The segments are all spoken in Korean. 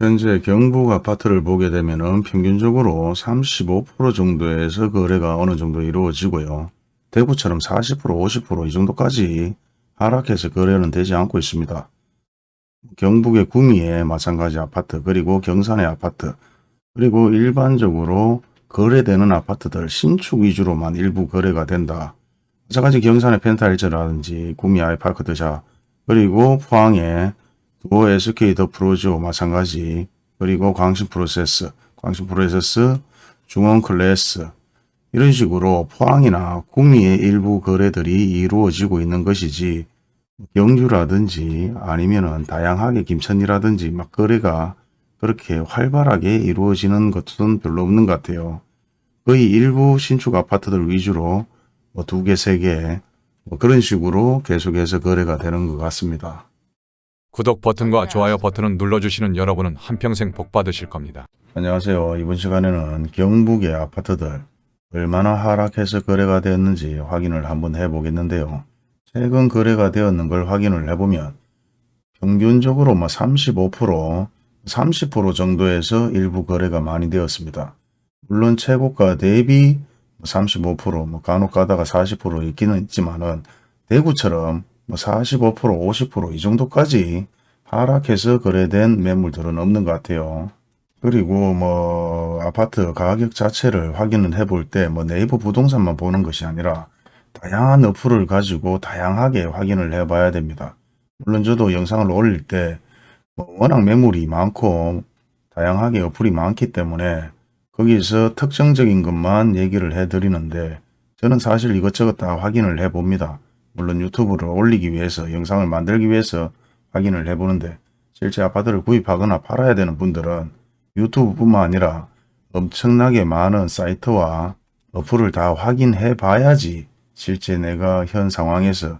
현재 경북 아파트를 보게 되면 은 평균적으로 35% 정도에서 거래가 어느 정도 이루어지고요. 대구처럼 40% 50%이 정도까지 하락해서 거래는 되지 않고 있습니다. 경북의 구미에 마찬가지 아파트 그리고 경산의 아파트 그리고 일반적으로 거래되는 아파트들 신축 위주로만 일부 거래가 된다. 마찬가지 경산의 펜타일즈라든지 구미 아이파크 드샵 그리고 포항의 두오 SK 더 프로조 마찬가지 그리고 광신 프로세스 광신 프로세스 중원 클래스 이런 식으로 포항이나 구미의 일부 거래들이 이루어지고 있는 것이지 경주라든지 아니면은 다양하게 김천이라든지 막 거래가 그렇게 활발하게 이루어지는 것은 별로 없는 것 같아요. 거의 일부 신축 아파트들 위주로 뭐 두 개, 세 개, 뭐 그런 식으로 계속해서 거래가 되는 것 같습니다. 구독 버튼과 좋아요 버튼을 눌러주시는 여러분은 한평생 복 받으실 겁니다. 안녕하세요. 이번 시간에는 경북의 아파트들 얼마나 하락해서 거래가 되었는지 확인을 한번 해보겠는데요. 최근 거래가 되었는 걸 확인을 해보면 평균적으로 뭐 35%, 30% 정도에서 일부 거래가 많이 되었습니다. 물론 최고가 대비 35%, 뭐 간혹 가다가 40% 있기는 있지만은 대구처럼 뭐 45%, 50%이 정도까지 하락해서 거래된 매물들은 없는 것 같아요. 그리고 뭐 아파트 가격 자체를 확인을 해볼 때 뭐 네이버 부동산만 보는 것이 아니라 다양한 어플을 가지고 다양하게 확인을 해 봐야 됩니다. 물론 저도 영상을 올릴 때뭐 워낙 매물이 많고 다양하게 어플이 많기 때문에 거기서 특정적인 것만 얘기를 해 드리는데 저는 사실 이것저것 다 확인을 해 봅니다. 물론 유튜브를 올리기 위해서 영상을 만들기 위해서 확인을 해 보는데 실제 아파트를 구입하거나 팔아야 되는 분들은 유튜브뿐만 아니라 엄청나게 많은 사이트와 어플을 다 확인해 봐야지 실제 내가 현 상황에서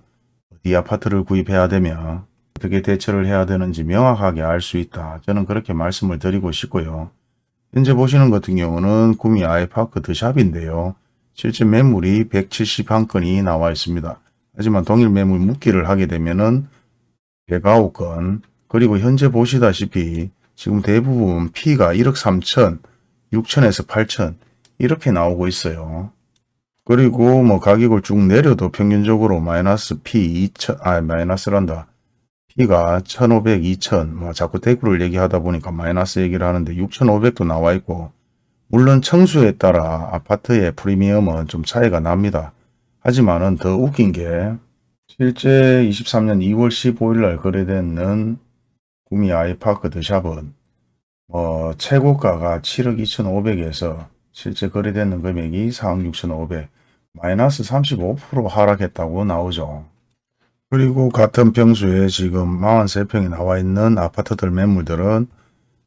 이 아파트를 구입해야 되면 어떻게 대처를 해야 되는지 명확하게 알 수 있다. 저는 그렇게 말씀을 드리고 싶고요. 현재 보시는 같은 경우는 구미 아이파크 드샵인데요. 실제 매물이 171건이 나와 있습니다. 하지만 동일 매물 묶기를 하게 되면은 109건 그리고 현재 보시다시피 지금 대부분 P가 1억 3천, 6천에서 8천 이렇게 나오고 있어요. 그리고 뭐 가격을 쭉 내려도 평균적으로 마이너스 P 2천, 아 마이너스란다. P가 1500, 2000, 뭐 자꾸 대구를 얘기하다 보니까 마이너스 얘기를 하는데 6500도 나와 있고 물론 청수에 따라 아파트의 프리미엄은 좀 차이가 납니다. 하지만은 더 웃긴 게 실제 23년 2월 15일 날 거래되는 구미 아이파크 드샵은 뭐 최고가가 7억 2,500에서 실제 거래되는 금액이 4억 6,500 마이너스 35% 하락했다고 나오죠. 그리고 같은 평수에 지금 43평이 나와 있는 아파트들 매물들은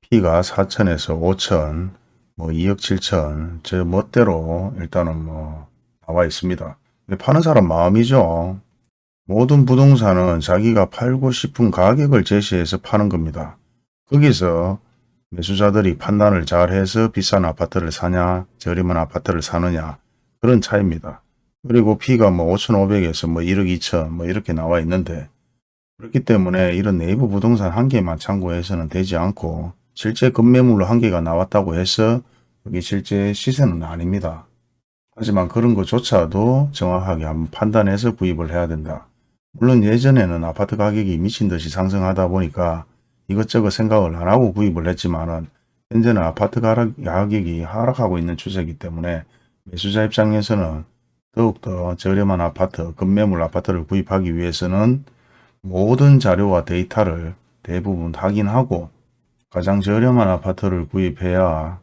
P가 4천에서 5천, 뭐 2억 7천, 저 멋대로 일단은 뭐 나와 있습니다. 파는 사람 마음이죠. 모든 부동산은 자기가 팔고 싶은 가격을 제시해서 파는 겁니다. 거기서 매수자들이 판단을 잘 해서 비싼 아파트를 사냐, 저렴한 아파트를 사느냐 그런 차이입니다. 그리고 P가 뭐 5,500에서 뭐 1억 2천 뭐 이렇게 나와 있는데 그렇기 때문에 이런 네이버 부동산 한 개만 참고해서는 되지 않고 실제 급매물로 한 개가 나왔다고 해서 여기 실제 시세는 아닙니다. 하지만 그런 것조차도 정확하게 한번 판단해서 구입을 해야 된다. 물론 예전에는 아파트 가격이 미친 듯이 상승하다 보니까 이것저것 생각을 안 하고 구입을 했지만은 현재는 아파트 가격이 하락하고 있는 추세이기 때문에 매수자 입장에서는 더욱더 저렴한 아파트, 급매물 아파트를 구입하기 위해서는 모든 자료와 데이터를 대부분 확인하고 가장 저렴한 아파트를 구입해야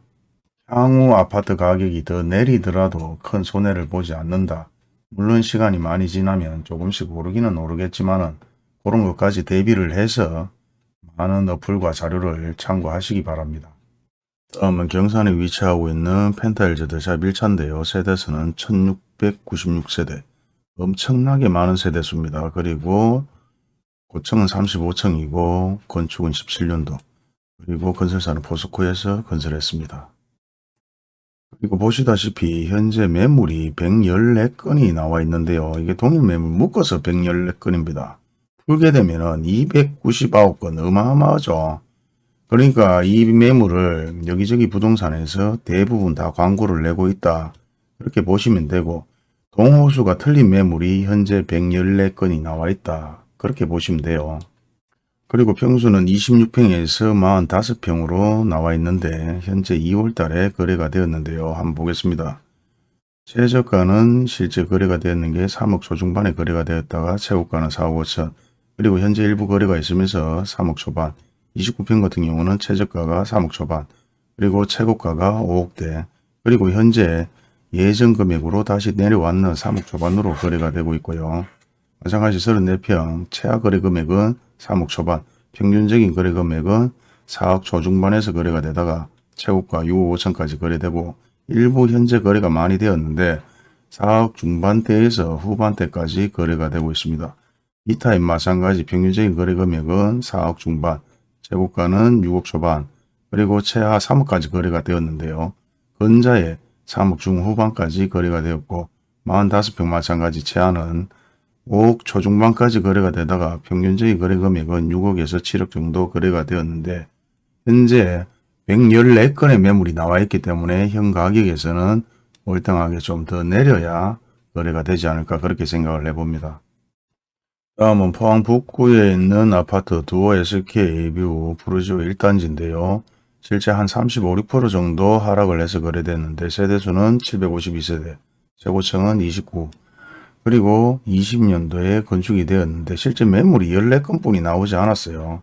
향후 아파트 가격이 더 내리더라도 큰 손해를 보지 않는다. 물론 시간이 많이 지나면 조금씩 오르기는 오르겠지만 그런 것까지 대비를 해서 많은 어플과 자료를 참고하시기 바랍니다. 다음은 경산에 위치하고 있는 펜타일즈 드샵 1차인데요. 세대수는 1696세대. 엄청나게 많은 세대수입니다. 그리고 고층은 35층이고 건축은 17년도. 그리고 건설사는 포스코에서 건설했습니다. 그리고 보시다시피 현재 매물이 114건이 나와 있는데요. 이게 동일 매물 묶어서 114건입니다. 풀게 되면 299건 어마어마하죠. 그러니까 이 매물을 여기저기 부동산에서 대부분 다 광고를 내고 있다. 그렇게 보시면 되고 동호수가 틀린 매물이 현재 114건이 나와 있다. 그렇게 보시면 돼요. 그리고 평수는 26평에서 45평으로 나와 있는데 현재 2월 달에 거래가 되었는데요. 한번 보겠습니다. 최저가는 실제 거래가 되었는 게 3억 초중반에 거래가 되었다가 최고가는 4억 5천 그리고 현재 일부 거래가 있으면서 3억 초반 29평 같은 경우는 최저가가 3억 초반 그리고 최고가가 5억대 그리고 현재 예전 금액으로 다시 내려왔는 3억 초반으로 거래가 되고 있고요. 마찬가지 34평 최하 거래 금액은 3억 초반 평균적인 거래 금액은 4억 초중반에서 거래가 되다가 최고가 6억 5천까지 거래되고 일부 현재 거래가 많이 되었는데 4억 중반대에서 후반대까지 거래가 되고 있습니다. 이 타입 마찬가지 평균적인 거래 금액은 4억 중반, 최고가는 6억 초반, 그리고 최하 3억까지 거래가 되었는데요. 근자에 3억 중후반까지 거래가 되었고 45평 마찬가지 최하는 5억 초중반까지 거래가 되다가 평균적인 거래 금액은 6억에서 7억 정도 거래가 되었는데 현재 114건의 매물이 나와 있기 때문에 현 가격에서는 월등하게 좀 더 내려야 거래가 되지 않을까 그렇게 생각을 해봅니다. 다음은 포항 북구에 있는 아파트 두호 SK VIEW 푸르지오 1단지인데요. 실제 한 35, 6% 정도 하락을 해서 거래됐는데 세대수는 752세대, 최고층은 29, 그리고 20년도에 건축이 되었는데 실제 매물이 14건 뿐이 나오지 않았어요.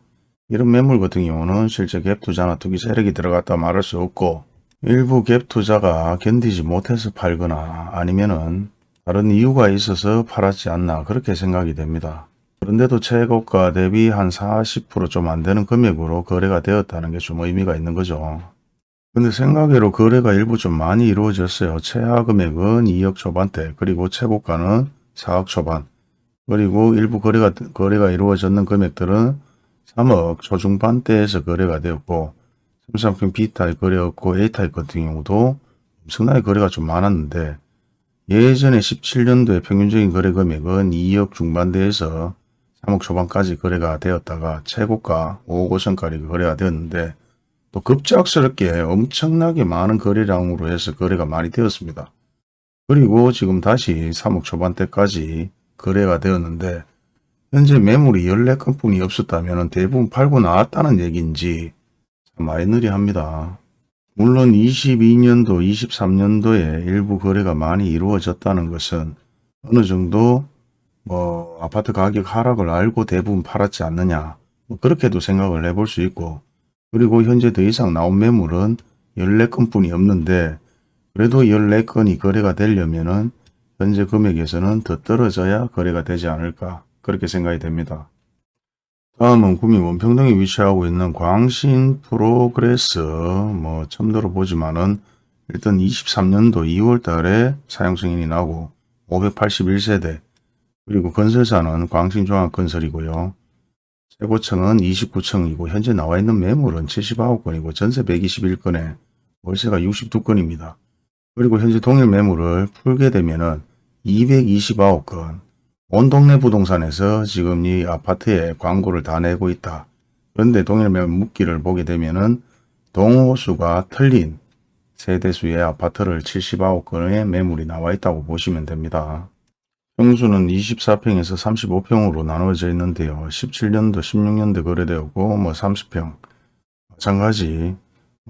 이런 매물 같은 경우는 실제 갭 투자나 투기 세력이 들어갔다 말할 수 없고 일부 갭 투자가 견디지 못해서 팔거나 아니면 은 다른 이유가 있어서 팔았지 않나 그렇게 생각이 됩니다. 그런데도 최고가 대비 한 40%좀 안 되는 금액으로 거래가 되었다는 게 좀 의미가 있는 거죠. 근데 생각외로 거래가 일부 좀 많이 이루어졌어요. 최하 금액은 2억 초반대 그리고 최고가는 4억 초반 그리고 일부 거래가, 거래가 이루어졌는 금액들은 3억 초중반대에서 거래가 되었고 삼성평 B타입 거래였고 A타입 같은 경우도 엄청나게 거래가 좀 많았는데 예전에 17년도에 평균적인 거래 금액은 2억 중반대에서 3억 초반까지 거래가 되었다가 최고가 5억 5천까지 거래가 되었는데 또 급작스럽게 엄청나게 많은 거래량으로 해서 거래가 많이 되었습니다. 그리고 지금 다시 3억 초반대까지 거래가 되었는데 현재 매물이 14건 뿐이 없었다면 대부분 팔고 나왔다는 얘기인지 참 아이러니합니다. 물론 22년도, 23년도에 일부 거래가 많이 이루어졌다는 것은 어느 정도 뭐 아파트 가격 하락을 알고 대부분 팔았지 않느냐 뭐 그렇게도 생각을 해볼 수 있고 그리고 현재 더 이상 나온 매물은 14건 뿐이 없는데 그래도 14건이 거래가 되려면 은 현재 금액에서는 더 떨어져야 거래가 되지 않을까 그렇게 생각이 됩니다. 다음은 구미 원평동에 위치하고 있는 광신 프로그레스 뭐 처음 들어보지만은 일단 23년도 2월 달에 사용 승인이 나고 581세대 그리고 건설사는 광신종합건설이고요. 최고층은 29층이고 현재 나와 있는 매물은 79건이고 전세 121건에 월세가 62건입니다. 그리고 현재 동일 매물을 풀게 되면은 229건 온 동네 부동산에서 지금 이 아파트에 광고를 다 내고 있다. 그런데 동일 매물 묶기를 보게 되면은 동호수가 틀린 세대수의 아파트를 79건의 매물이 나와 있다고 보시면 됩니다. 평수는 24평에서 35평으로 나누어져 있는데요. 17년도, 16년도 거래되었고 뭐 30평 마찬가지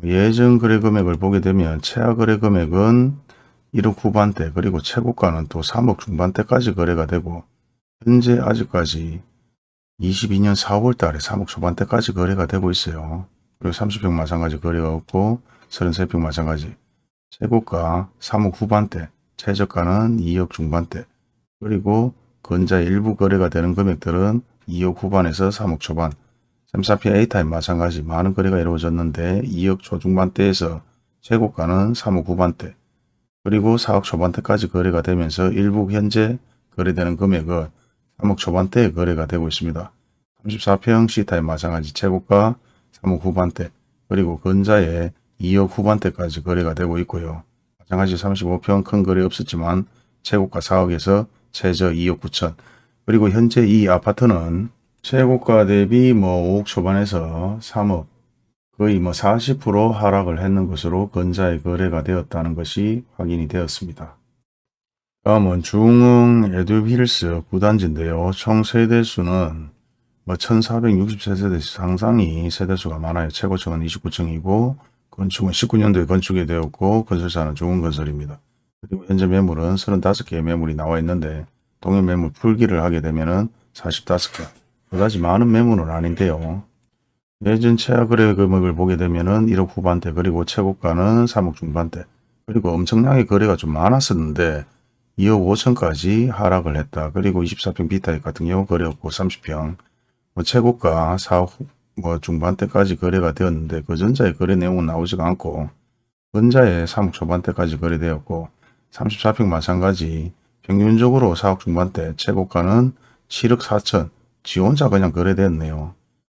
예전 거래 금액을 보게 되면 최하 거래 금액은 1억 후반대 그리고 최고가는 또 3억 중반대까지 거래가 되고 현재 아직까지 22년 4월 달에 3억 초반대까지 거래가 되고 있어요. 그리고 30평 마찬가지 거래가 없고 33평 마찬가지 최고가 3억 후반대 최저가는 2억 중반대 그리고 건자 일부 거래가 되는 금액들은 2억 후반에서 3억 초반 3사피 A타입 마찬가지 많은 거래가 이루어졌는데 2억 초중반대에서 최고가는 3억 후반대 그리고 4억 초반대까지 거래가 되면서 일부 현재 거래되는 금액은 3억 초반대에 거래가 되고 있습니다. 34평 C타입 마찬가지 최고가 3억 후반대 그리고 건자에 2억 후반대까지 거래가 되고 있고요. 마찬가지 35평 큰 거래 없었지만 최고가 4억에서 최저 2억 9천 그리고 현재 이 아파트는 최고가 대비 뭐 5억 초반에서 3억 거의 뭐 40% 하락을 했는 것으로 근자의 거래가 되었다는 것이 확인이 되었습니다. 다음은 중흥 에듀힐스 구단지인데요. 총 세대수는 뭐 1460세대 상당히 세대수가 많아요. 최고층은 29층이고 건축은 19년도에 건축이 되었고 건설사는 중흥건설입니다. 그리고 현재 매물은 35개의 매물이 나와 있는데 동일 매물 풀기를 하게 되면 은 45개. 그다지 많은 매물은 아닌데요. 예전 최하 거래 금액을 보게 되면 은 1억 후반대 그리고 최고가는 3억 중반대 그리고 엄청나게 거래가 좀 많았었는데 2억 5천까지 하락을 했다. 그리고 24평 비타입 같은 경우 거래였고 30평 뭐 최고가 4억 후- 뭐 중반대까지 거래가 되었는데 그 전자의 거래 내용은 나오지가 않고 근자에 3억 초반대까지 거래되었고 34평 마찬가지 평균적으로 4억 중반대 최고가는 7억 4천 지 혼자 그냥 거래됐네요.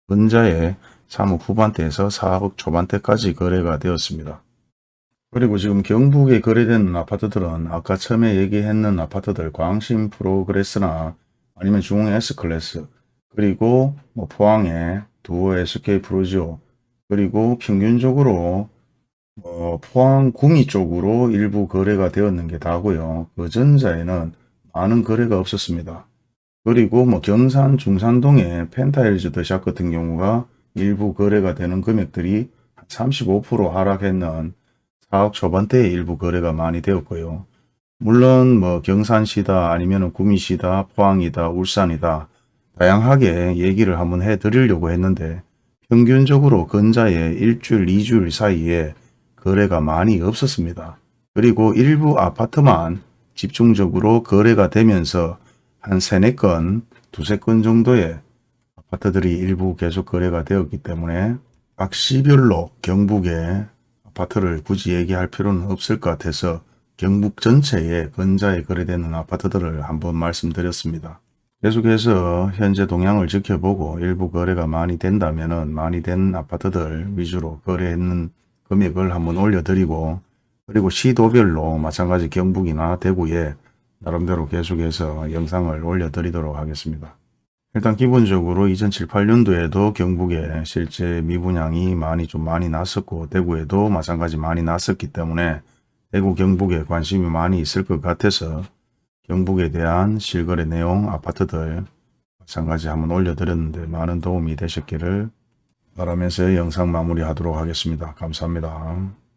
근자에 3억 후반대에서 4억 초반대까지 거래가 되었습니다. 그리고 지금 경북에 거래되는 아파트들은 아까 처음에 얘기했는 아파트들 광신 프로그레스나 아니면 중흥 S클래스 그리고 뭐 포항의 두호 SK 프로지오 그리고 평균적으로 뭐 포항 구미 쪽으로 일부 거래가 되었는 게 다고요. 그 전자에는 많은 거래가 없었습니다. 그리고 뭐 경산 중산동의 펜타일즈 더샵 같은 경우가 일부 거래가 되는 금액들이 35% 하락했는 4억 초반대에 일부 거래가 많이 되었고요. 물론 뭐 경산시다 아니면 구미시다 포항이다 울산이다 다양하게 얘기를 한번 해 드리려고 했는데 평균적으로 근자에 일주일, 이주일 사이에 거래가 많이 없었습니다. 그리고 일부 아파트만 집중적으로 거래가 되면서 한 세네 건, 두세 건 정도의 아파트들이 일부 계속 거래가 되었기 때문에 각 시별로 경북의 아파트를 굳이 얘기할 필요는 없을 것 같아서 경북 전체에 근자에 거래되는 아파트들을 한번 말씀드렸습니다. 계속해서 현재 동향을 지켜보고 일부 거래가 많이 된다면 많이 된 아파트들 위주로 거래했는 금액을 한번 올려드리고 그리고 시도별로 마찬가지 경북이나 대구에 나름대로 계속해서 영상을 올려드리도록 하겠습니다. 일단 기본적으로 2007, 8년도에도 경북에 실제 미분양이 많이 좀 많이 났었고 대구에도 마찬가지 많이 났었기 때문에 대구 경북에 관심이 많이 있을 것 같아서 경북에 대한 실거래 내용 아파트들 마찬가지 한번 올려드렸는데 많은 도움이 되셨기를 바라면서 영상 마무리하도록 하겠습니다. 감사합니다.